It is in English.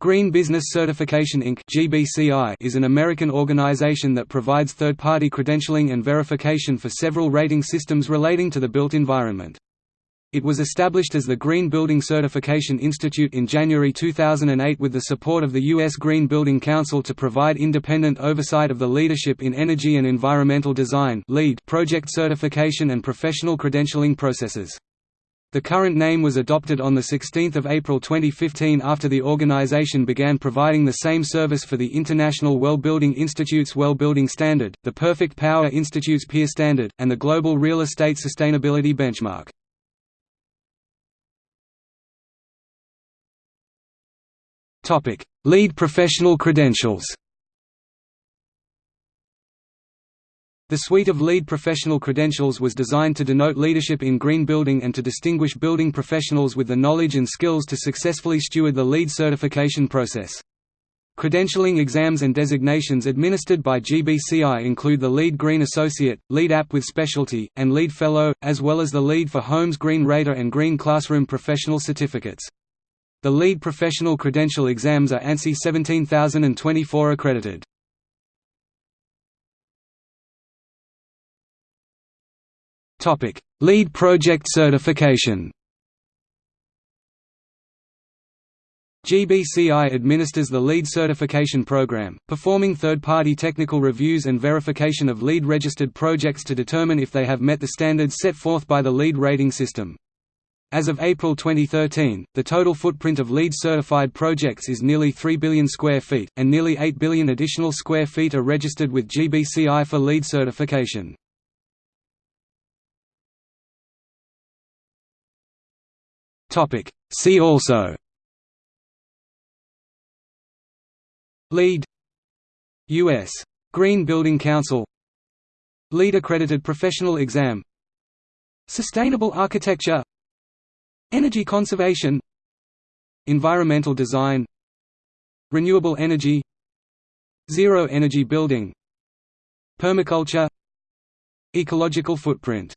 Green Business Certification Inc. Is an American organization that provides third-party credentialing and verification for several rating systems relating to the built environment. It was established as the Green Building Certification Institute in January 2008 with the support of the U.S. Green Building Council to provide independent oversight of the Leadership in Energy and Environmental Design project certification and professional credentialing processes. The current name was adopted on 16 April 2015 after the organization began providing the same service for the International Well Building Institute's Well Building Standard, the Perfect Power Institute's Peer Standard, and the Global Real Estate Sustainability Benchmark. LEED professional credentials The suite of LEED professional credentials was designed to denote leadership in green building and to distinguish building professionals with the knowledge and skills to successfully steward the LEED certification process. Credentialing exams and designations administered by GBCI include the LEED Green Associate, LEED AP with Specialty, and LEED Fellow, as well as the LEED for Homes Green Rater and Green Classroom professional certificates. The LEED professional credential exams are ANSI 17024 accredited. Topic: LEED project certification. GBCI administers the LEED certification program, performing third-party technical reviews and verification of LEED-registered projects to determine if they have met the standards set forth by the LEED rating system. As of April 2013, the total footprint of LEED-certified projects is nearly 3 billion square feet, and nearly 8 billion additional square feet are registered with GBCI for LEED certification. Topic. See also. LEED. U.S. Green Building Council. LEED accredited professional exam. Sustainable architecture. Energy conservation. Environmental design. Renewable energy. Zero energy building. Permaculture. Ecological footprint